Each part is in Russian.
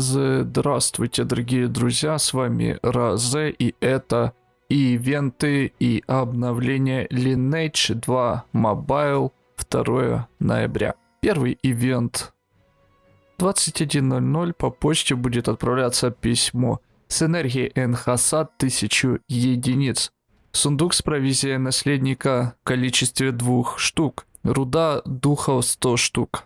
Здравствуйте, дорогие друзья, с вами Разе, и это ивенты и обновление Lineage 2 Mobile 2 ноября. Первый ивент 21.00 по почте будет отправляться письмо с энергией Энхасад 1000 единиц. Сундук с провизией наследника в количестве двух штук. Руда духов 100 штук.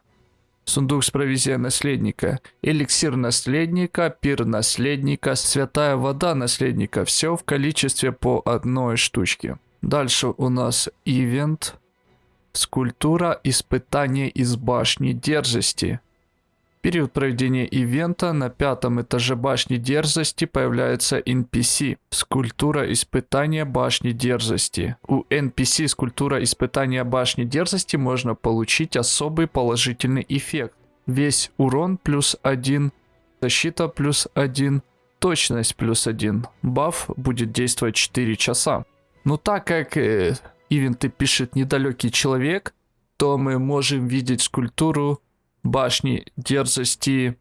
Сундук с провизией наследника, эликсир наследника, пир наследника, святая вода наследника. Все в количестве по одной штучке. Дальше у нас ивент. Скульптура испытания из башни дерзости. Период проведения ивента на пятом этаже башни дерзости появляется NPC. Скульптура испытания башни дерзости. У NPC скульптура испытания башни дерзости можно получить особый положительный эффект. Весь урон плюс 1, защита плюс 1, точность плюс 1. Баф будет действовать 4 часа. Но так как э, ивенты пишет недалекий человек, то мы можем видеть скульптуру башни дерзости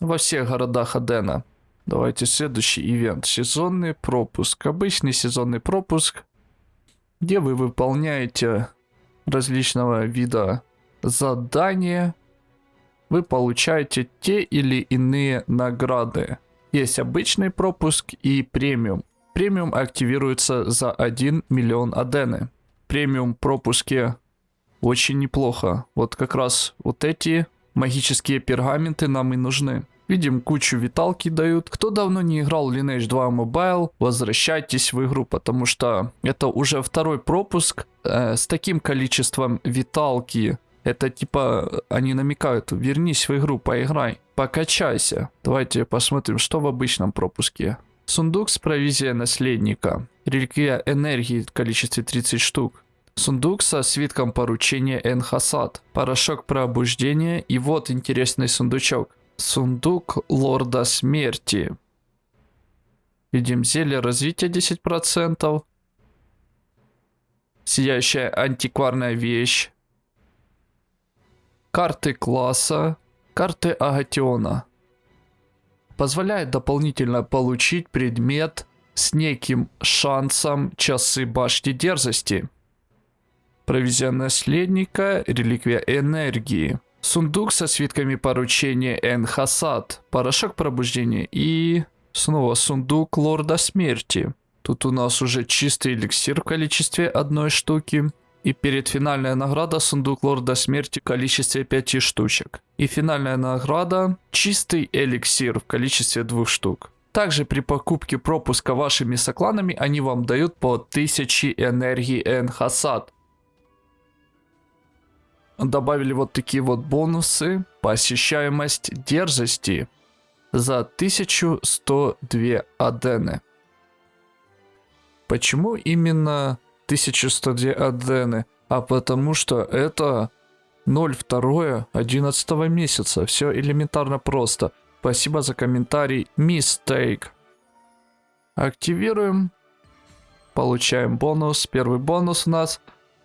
во всех городах Адена. Давайте следующий ивент. Сезонный пропуск. Обычный сезонный пропуск, где вы выполняете различного вида задания. Вы получаете те или иные награды. Есть обычный пропуск и премиум. Премиум активируется за 1 миллион адены. Премиум пропуски очень неплохо. Вот как раз вот эти магические пергаменты нам и нужны. Видим, кучу виталки дают. Кто давно не играл Lineage 2 Mobile, возвращайтесь в игру, потому что это уже второй пропуск э, с таким количеством виталки. Это типа, они намекают, вернись в игру, поиграй, покачайся. Давайте посмотрим, что в обычном пропуске. Сундук с провизией наследника. Реликвия энергии в количестве 30 штук. Сундук со свитком поручения Энхасад. Порошок пробуждения. И вот интересный сундучок. Сундук Лорда Смерти. Видим зелье развития 10%. Сияющая антикварная вещь. Карты класса. Карты Агатиона позволяет дополнительно получить предмет с неким шансом часы башни дерзости. Провизия наследника, реликвия энергии. Сундук со свитками поручения Энхасад, порошок пробуждения и снова сундук лорда смерти. Тут у нас уже чистый эликсир в количестве одной штуки. И перед финальная награда сундук лорда смерти в количестве 5 штучек. И финальная награда чистый эликсир в количестве двух штук. Также при покупке пропуска вашими сокланами они вам дают по 1000 энергии Энхасад. Добавили вот такие вот бонусы. Посещаемость дерзости за 1102 адены. Почему именно 1102 адены, а потому что это 02 11 месяца. Все элементарно просто. Спасибо за комментарий. Mistake. Активируем. Получаем бонус. Первый бонус у нас.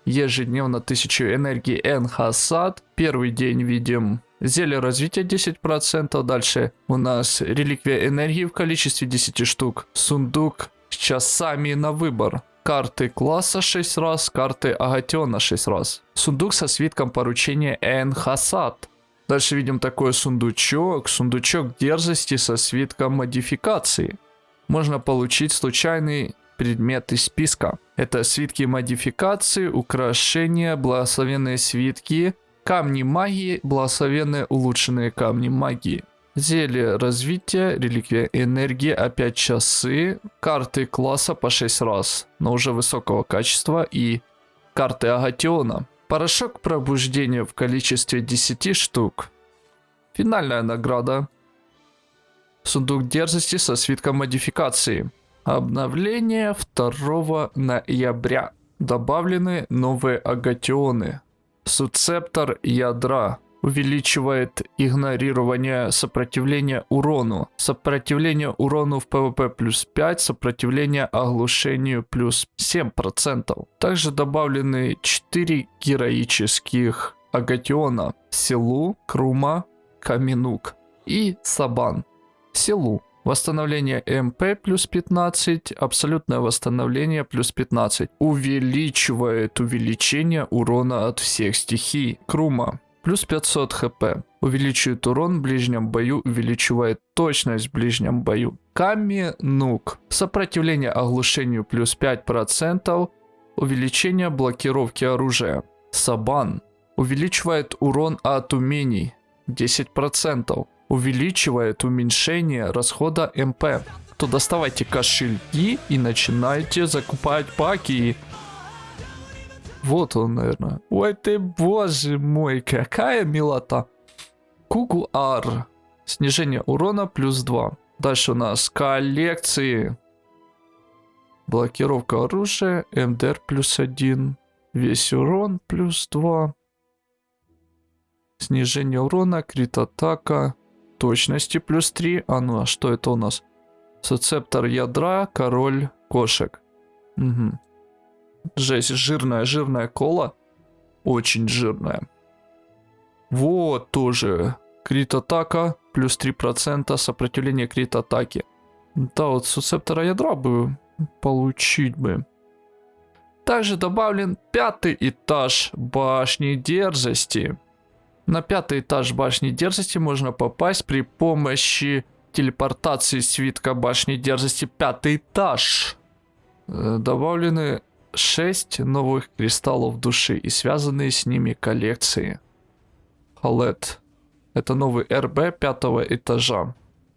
Ежедневно 1000 энергии Энхасад. Первый день видим зелье развития 10%. Дальше у нас реликвия энергии в количестве 10 штук. Сундук с часами на выбор карты класса 6 раз, карты Агатиона 6 раз. Сундук со свитком поручения Энхасад. Дальше видим такой сундучок, сундучок дерзости со свитком модификации. Можно получить случайный предмет из списка. Это свитки модификации, украшения, благословенные свитки, камни магии, благословенные улучшенные камни магии. Зелье развития, реликвия энергии, опять часы, карты класса по 6 раз, но уже высокого качества и карты Агатиона. Порошок пробуждения в количестве 10 штук. Финальная награда. Сундук дерзости со свитком модификации. Обновление 2 ноября. Добавлены новые агатионы. Суцептор ядра увеличивает игнорирование сопротивления урону. Сопротивление урону в PvP плюс 5, сопротивление оглушению плюс 7%. Также добавлены 4 героических агатиона. Силу, Крума, Каминук и Сабан. Силу. Восстановление МП плюс 15, абсолютное восстановление плюс 15. Увеличивает увеличение урона от всех стихий. Крума. Плюс 500 хп. Увеличивает урон в ближнем бою, увеличивает точность в ближнем бою. Ками Нук. Сопротивление оглушению плюс 5%. Увеличение блокировки оружия. Сабан. Увеличивает урон от умений 10% увеличивает уменьшение расхода МП. То доставайте кошельки и начинайте закупать паки. Вот он, наверное. Ой ты, боже мой, какая милота. Кугуар. Снижение урона плюс 2. Дальше у нас коллекции. Блокировка оружия, МДР плюс 1. Весь урон плюс 2. Снижение урона, крит атака, точности плюс 3. А ну, а что это у нас? Суцептор ядра, король кошек. Угу. Жесть, жирная, жирная кола. Очень жирная. Вот тоже. Крит атака, плюс 3% сопротивление крит атаки. Да, вот суцептора ядра бы получить бы. Также добавлен пятый этаж башни дерзости. На пятый этаж башни дерзости можно попасть при помощи телепортации свитка башни дерзости пятый этаж. Э, добавлены 6 новых кристаллов души и связанные с ними коллекции. Халет. Это новый РБ пятого этажа.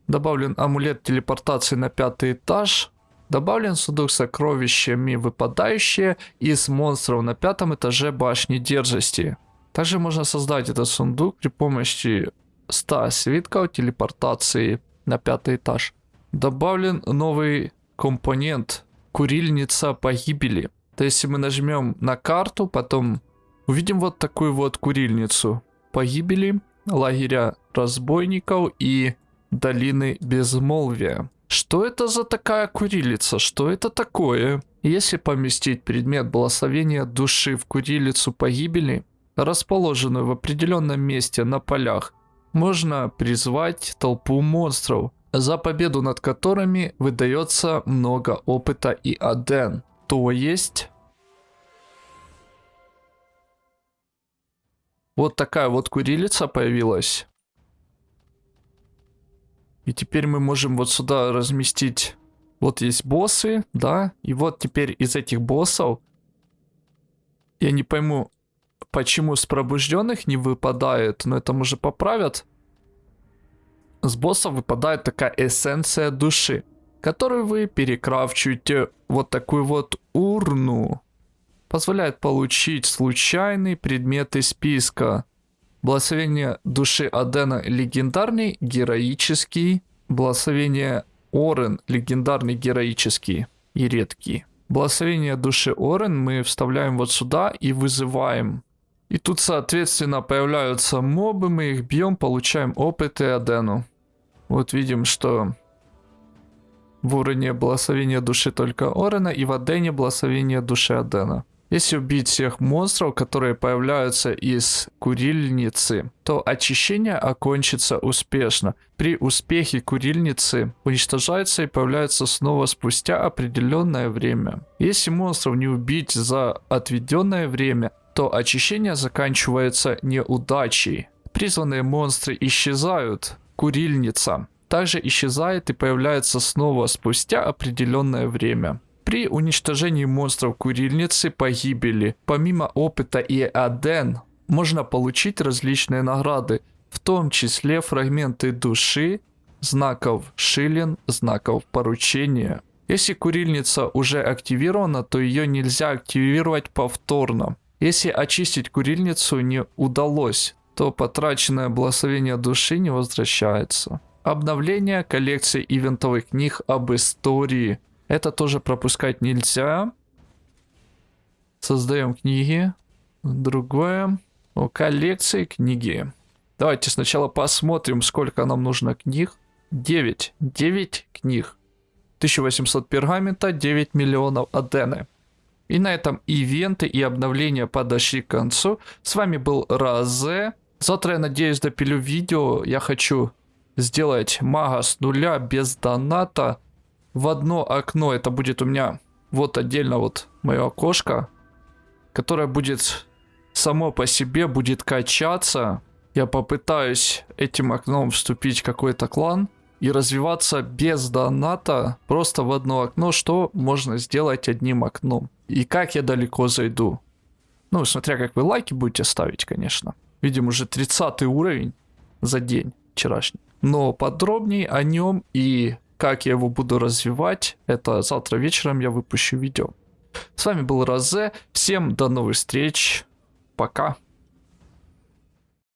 Добавлен амулет телепортации на пятый этаж. Добавлен сундук с сокровищами, выпадающие из монстров на пятом этаже башни дерзости. Также можно создать этот сундук при помощи 100 свитков телепортации на пятый этаж. Добавлен новый компонент курильница погибели. То есть, если мы нажмем на карту, потом увидим вот такую вот курильницу погибели, лагеря разбойников и долины безмолвия. Что это за такая курилица? Что это такое? Если поместить предмет благословения души в курилицу погибели, расположенную в определенном месте на полях, можно призвать толпу монстров, за победу над которыми выдается много опыта и аден. То есть... Вот такая вот курилица появилась. И теперь мы можем вот сюда разместить... Вот есть боссы, да? И вот теперь из этих боссов... Я не пойму, почему с пробужденных не выпадает, но это уже поправят. С босса выпадает такая эссенция души, которую вы перекрафчиваете вот такую вот урну. Позволяет получить случайный предмет из списка. Благословение души Адена легендарный, героический. Благословение Орен легендарный, героический и редкий. Благословение души Орен мы вставляем вот сюда и вызываем и тут, соответственно, появляются мобы, мы их бьем, получаем опыт и адену. Вот видим, что в уровне благословения души только Орена и в Адене благословение души Адена. Если убить всех монстров, которые появляются из курильницы, то очищение окончится успешно. При успехе курильницы уничтожается и появляется снова спустя определенное время. Если монстров не убить за отведенное время, то очищение заканчивается неудачей. Призванные монстры исчезают. Курильница также исчезает и появляется снова спустя определенное время. При уничтожении монстров курильницы погибели, помимо опыта и аден, можно получить различные награды, в том числе фрагменты души, знаков шилен, знаков поручения. Если курильница уже активирована, то ее нельзя активировать повторно. Если очистить курильницу не удалось, то потраченное благословение души не возвращается. Обновление коллекции ивентовых книг об истории. Это тоже пропускать нельзя. Создаем книги. Другое. О, коллекции книги. Давайте сначала посмотрим, сколько нам нужно книг. 9. 9 книг. 1800 пергамента, 9 миллионов адены. И на этом ивенты и обновления подошли к концу. С вами был Разе. Завтра, я надеюсь, допилю видео. Я хочу сделать мага с нуля без доната в одно окно. Это будет у меня вот отдельно вот мое окошко, которое будет само по себе будет качаться. Я попытаюсь этим окном вступить в какой-то клан и развиваться без доната просто в одно окно, что можно сделать одним окном. И как я далеко зайду. Ну, смотря как вы лайки будете ставить, конечно. Видим уже 30 уровень за день вчерашний. Но подробнее о нем и как я его буду развивать, это завтра вечером я выпущу видео. С вами был Розе. Всем до новых встреч. Пока.